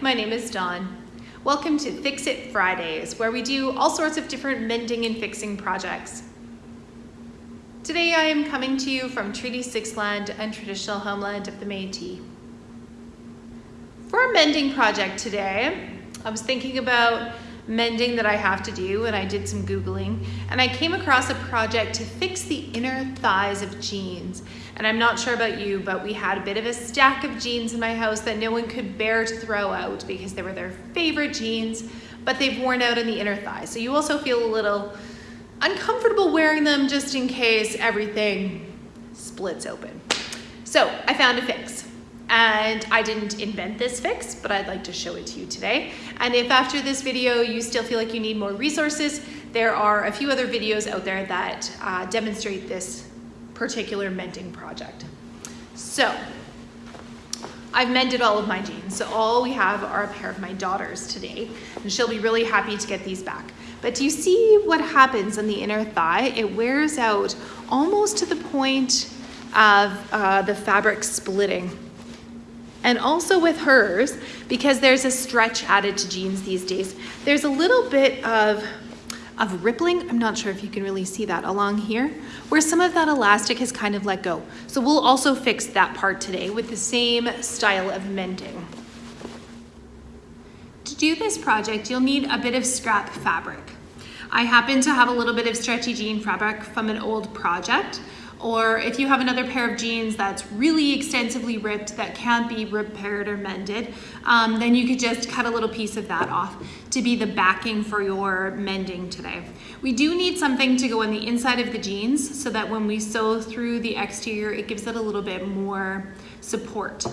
my name is Dawn. Welcome to Fix It Fridays, where we do all sorts of different mending and fixing projects. Today I am coming to you from Treaty 6 land and traditional homeland of the Métis. For a mending project today, I was thinking about mending that I have to do and I did some Googling and I came across a project to fix the inner thighs of jeans. And I'm not sure about you, but we had a bit of a stack of jeans in my house that no one could bear to throw out because they were their favorite jeans, but they've worn out in the inner thighs. So you also feel a little uncomfortable wearing them just in case everything splits open. So I found a fix. And I didn't invent this fix, but I'd like to show it to you today. And if after this video you still feel like you need more resources, there are a few other videos out there that uh, demonstrate this particular mending project. So, I've mended all of my jeans, so all we have are a pair of my daughters today, and she'll be really happy to get these back. But do you see what happens in the inner thigh? It wears out almost to the point of uh, the fabric splitting and also with hers, because there's a stretch added to jeans these days, there's a little bit of, of rippling, I'm not sure if you can really see that along here, where some of that elastic has kind of let go. So we'll also fix that part today with the same style of mending. To do this project, you'll need a bit of scrap fabric. I happen to have a little bit of stretchy jean fabric from an old project, or if you have another pair of jeans that's really extensively ripped that can't be repaired or mended, um, then you could just cut a little piece of that off to be the backing for your mending today. We do need something to go on the inside of the jeans so that when we sew through the exterior, it gives it a little bit more support.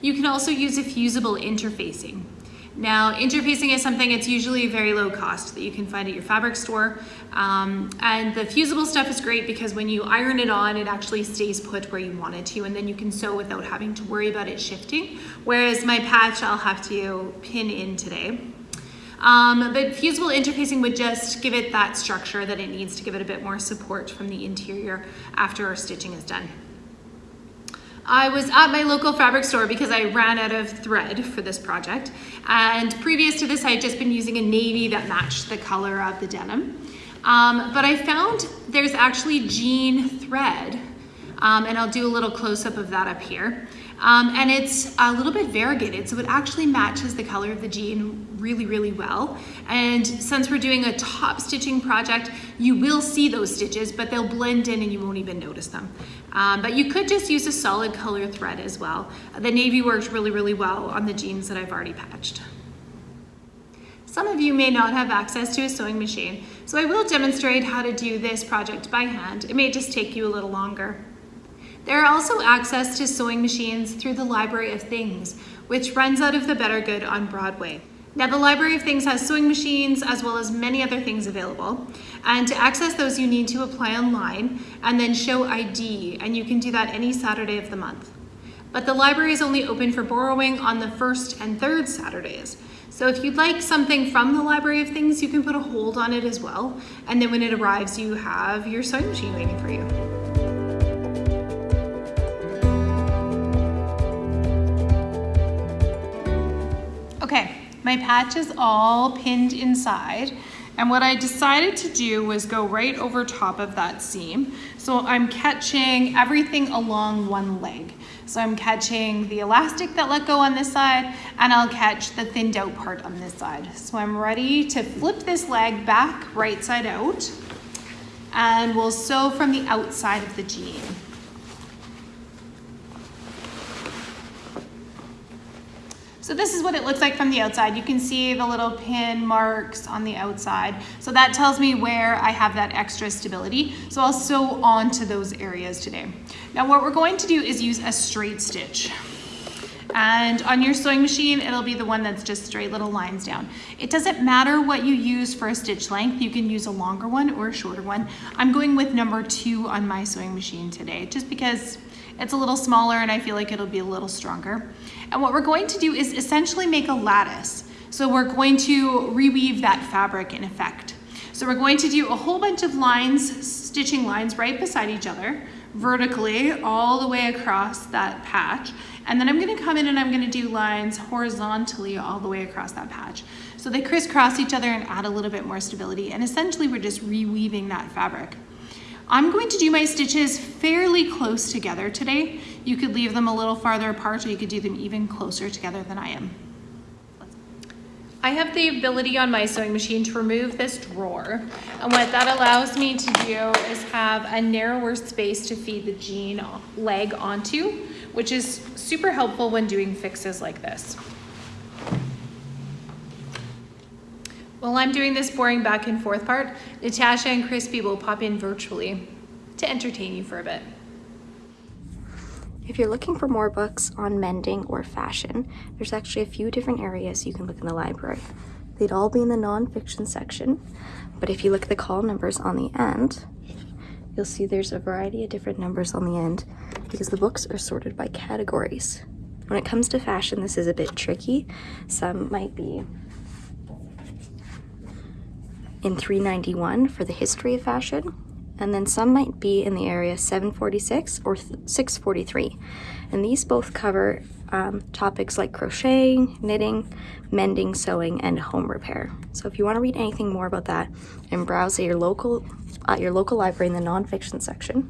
You can also use a fusible interfacing. Now, interfacing is something it's usually very low cost that you can find at your fabric store. Um, and the fusible stuff is great because when you iron it on, it actually stays put where you want it to, and then you can sew without having to worry about it shifting. Whereas my patch, I'll have to pin in today. Um, but fusible interfacing would just give it that structure that it needs to give it a bit more support from the interior after our stitching is done. I was at my local fabric store because I ran out of thread for this project. And previous to this, I had just been using a navy that matched the color of the denim. Um, but I found there's actually jean thread, um, and I'll do a little close up of that up here. Um, and it's a little bit variegated, so it actually matches the color of the jean really, really well. And since we're doing a top stitching project, you will see those stitches, but they'll blend in and you won't even notice them. Um, but you could just use a solid color thread as well. The navy works really, really well on the jeans that I've already patched. Some of you may not have access to a sewing machine, so I will demonstrate how to do this project by hand. It may just take you a little longer. There are also access to sewing machines through the Library of Things, which runs out of the Better Good on Broadway. Now the Library of Things has sewing machines as well as many other things available. And to access those, you need to apply online and then show ID, and you can do that any Saturday of the month. But the library is only open for borrowing on the first and third Saturdays. So if you'd like something from the Library of Things, you can put a hold on it as well. And then when it arrives, you have your sewing machine waiting for you. My patch is all pinned inside. And what I decided to do was go right over top of that seam. So I'm catching everything along one leg. So I'm catching the elastic that let go on this side and I'll catch the thinned out part on this side. So I'm ready to flip this leg back right side out and we'll sew from the outside of the jean. So this is what it looks like from the outside. You can see the little pin marks on the outside. So that tells me where I have that extra stability. So I'll sew onto those areas today. Now what we're going to do is use a straight stitch. And on your sewing machine, it'll be the one that's just straight little lines down. It doesn't matter what you use for a stitch length. You can use a longer one or a shorter one. I'm going with number two on my sewing machine today, just because it's a little smaller and I feel like it'll be a little stronger. And what we're going to do is essentially make a lattice. So we're going to reweave that fabric in effect. So we're going to do a whole bunch of lines stitching lines right beside each other, vertically all the way across that patch. And then I'm gonna come in and I'm gonna do lines horizontally all the way across that patch. So they crisscross each other and add a little bit more stability. And essentially we're just reweaving that fabric. I'm going to do my stitches fairly close together today. You could leave them a little farther apart or you could do them even closer together than I am. I have the ability on my sewing machine to remove this drawer. And what that allows me to do is have a narrower space to feed the jean leg onto, which is super helpful when doing fixes like this. While I'm doing this boring back and forth part, Natasha and Crispy will pop in virtually to entertain you for a bit. If you're looking for more books on mending or fashion, there's actually a few different areas you can look in the library. They'd all be in the nonfiction section, but if you look at the call numbers on the end, you'll see there's a variety of different numbers on the end because the books are sorted by categories. When it comes to fashion, this is a bit tricky. Some might be in 391 for the history of fashion, and then some might be in the area 746 or 643. And these both cover um, topics like crocheting, knitting, mending, sewing, and home repair. So if you want to read anything more about that and browse at your local, at your local library in the nonfiction section,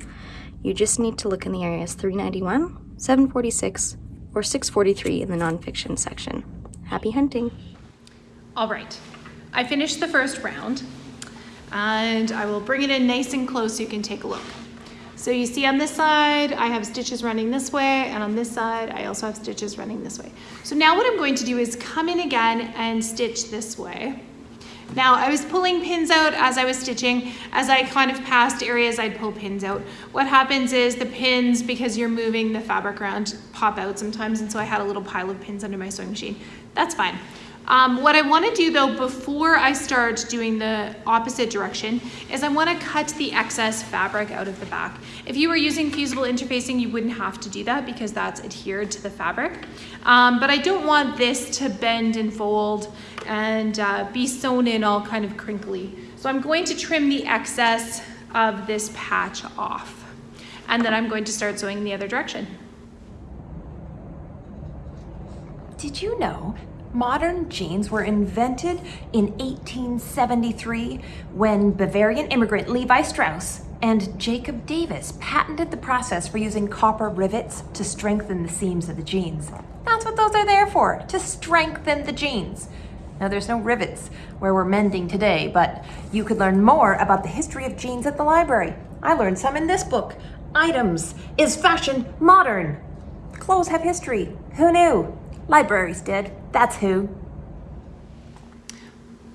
you just need to look in the areas 391, 746, or 643 in the nonfiction section. Happy hunting! All right, I finished the first round and I will bring it in nice and close so you can take a look. So you see on this side, I have stitches running this way, and on this side, I also have stitches running this way. So now what I'm going to do is come in again and stitch this way. Now I was pulling pins out as I was stitching. As I kind of passed areas, I'd pull pins out. What happens is the pins, because you're moving the fabric around, pop out sometimes, and so I had a little pile of pins under my sewing machine. That's fine. Um, what I wanna do though, before I start doing the opposite direction, is I wanna cut the excess fabric out of the back. If you were using fusible interfacing, you wouldn't have to do that because that's adhered to the fabric. Um, but I don't want this to bend and fold and uh, be sewn in all kind of crinkly. So I'm going to trim the excess of this patch off. And then I'm going to start sewing the other direction. Did you know Modern jeans were invented in 1873 when Bavarian immigrant Levi Strauss and Jacob Davis patented the process for using copper rivets to strengthen the seams of the jeans. That's what those are there for, to strengthen the jeans. Now there's no rivets where we're mending today, but you could learn more about the history of jeans at the library. I learned some in this book. Items. Is fashion modern? Clothes have history. Who knew? Libraries did. That's who.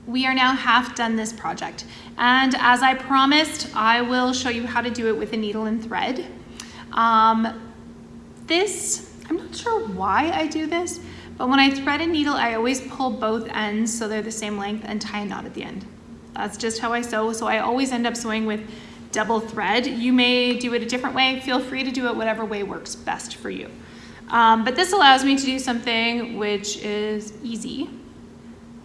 We are now half done this project. And as I promised, I will show you how to do it with a needle and thread. Um, this, I'm not sure why I do this, but when I thread a needle, I always pull both ends so they're the same length and tie a knot at the end. That's just how I sew. So I always end up sewing with double thread. You may do it a different way. Feel free to do it whatever way works best for you. Um, but this allows me to do something which is easy,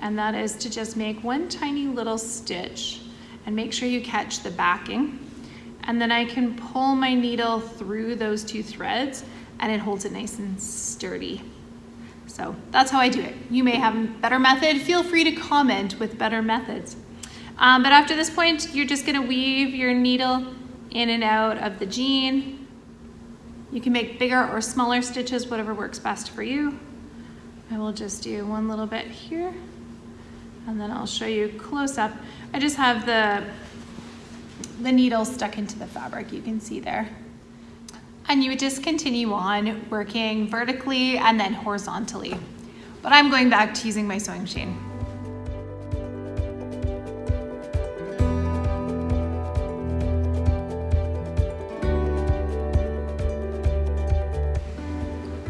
and that is to just make one tiny little stitch and make sure you catch the backing. And then I can pull my needle through those two threads and it holds it nice and sturdy. So that's how I do it. You may have a better method. Feel free to comment with better methods. Um, but after this point, you're just gonna weave your needle in and out of the jean you can make bigger or smaller stitches, whatever works best for you. I will just do one little bit here and then I'll show you close up. I just have the, the needle stuck into the fabric, you can see there. And you would just continue on working vertically and then horizontally. But I'm going back to using my sewing machine.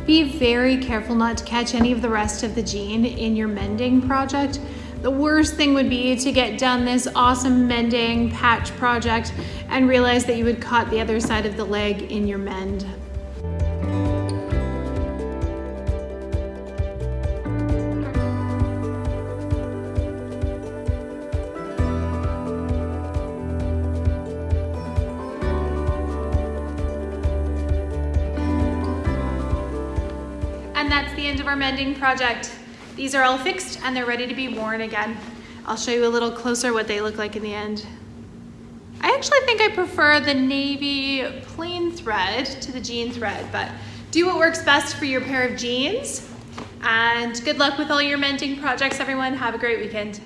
Be very careful not to catch any of the rest of the jean in your mending project. The worst thing would be to get done this awesome mending patch project and realize that you had caught the other side of the leg in your mend. End of our mending project. These are all fixed and they're ready to be worn again. I'll show you a little closer what they look like in the end. I actually think I prefer the navy plain thread to the jean thread, but do what works best for your pair of jeans. And good luck with all your mending projects, everyone. Have a great weekend.